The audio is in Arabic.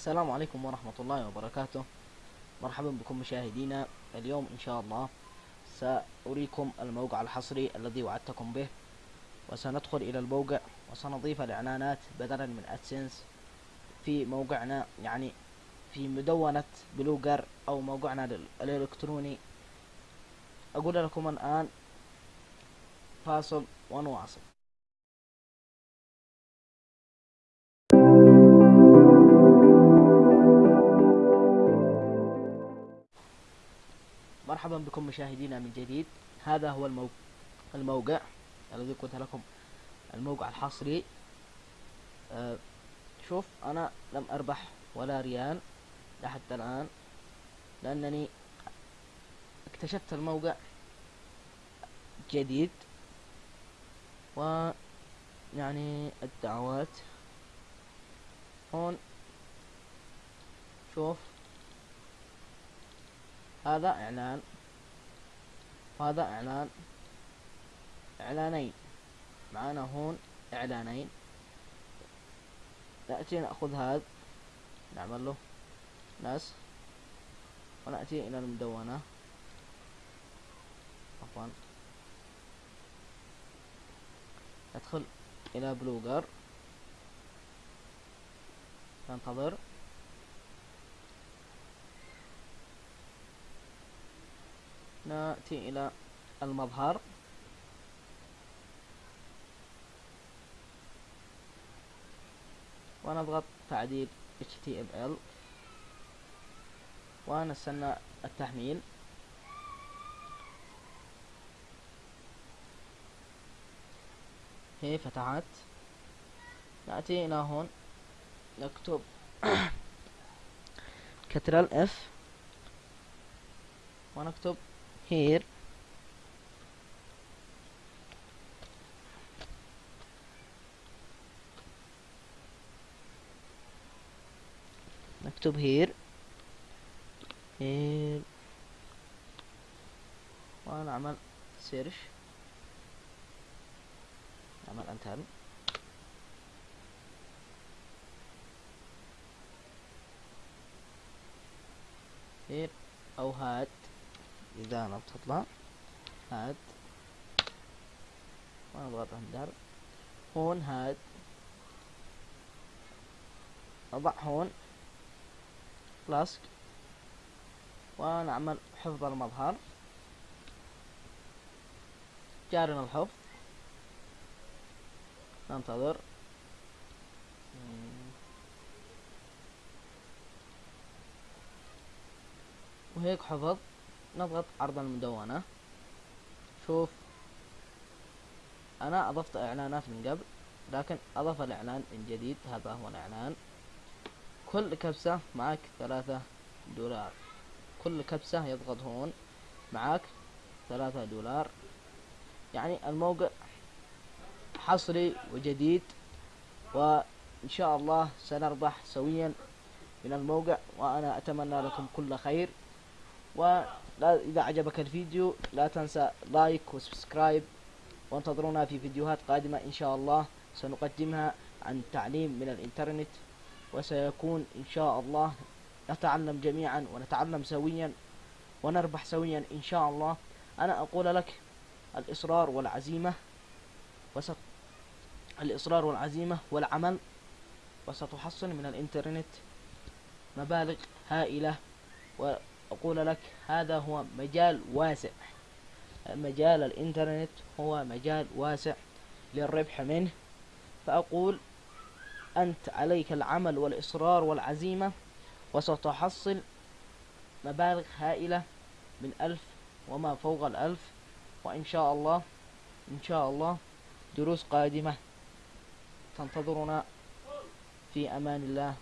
السلام عليكم ورحمة الله وبركاته. مرحبا بكم مشاهدينا. اليوم إن شاء الله سأريكم الموقع الحصري الذي وعدتكم به وسندخل إلى الموقع وسنضيف الإعلانات بدلا من أدسنس في موقعنا يعني في مدونة بلوجر أو موقعنا الإلكتروني. أقول لكم الآن فاصل ونواصل. مرحبا بكم مشاهدينا من جديد. هذا هو الموقع, الموقع الذي قلت لكم الموقع الحصري. أه شوف أنا لم أربح ولا ريال لحتى الآن لأنني اكتشفت الموقع جديد و يعني الدعوات هون. شوف هذا إعلان. وهذا إعلان. إعلانين. معانا هون إعلانين. نأتي نأخذ هذا. نعمل له ناس. ونأتي إلى المدونة. عفوا. ندخل إلى بلوجر ننتظر. نأتي إلى المظهر. ونضغط تعديل HTML ونستنى التحميل. هي فتحت. نأتي إلى هون. نكتب كترال اف ونكتب here نكتب here here ونعمل سيرش نعمل انتر here أو هاد إذا أنا بتطلع. هاد. ونضغط اندر هون هاد. أضع هون. فلاسك ونعمل حفظ المظهر. جارنا الحفظ. ننتظر. وهيك حفظ. نضغط عرض المدونة شوف. أنا أضفت إعلانات من قبل لكن اضاف الإعلان من جديد. هذا هو الإعلان. كل كبسة معك ثلاثة دولار. كل كبسة يضغط هون معك ثلاثة دولار. يعني الموقع حصري وجديد وإن شاء الله سنربح سويا من الموقع وأنا أتمنى لكم كل خير. و إذا عجبك الفيديو لا تنسى like و subscribe وانتظرونا في فيديوهات قادمة إن شاء الله سنقدمها عن تعليم من الإنترنت وسيكون إن شاء الله نتعلم جميعا ونتعلم سويا ونربح سويا إن شاء الله. أنا أقول لك الإصرار والعزيمة وست الإصرار والعزيمة والعمل وستحصل من الإنترنت مبالغ هائلة و أقول لك هذا هو مجال واسع. مجال الإنترنت هو مجال واسع للربح منه. فأقول أنت عليك العمل والإصرار والعزيمة وستحصل مبالغ هائلة من ألف وما فوق الألف. وإن شاء الله إن شاء الله دروس قادمة تنتظرنا في أمان الله.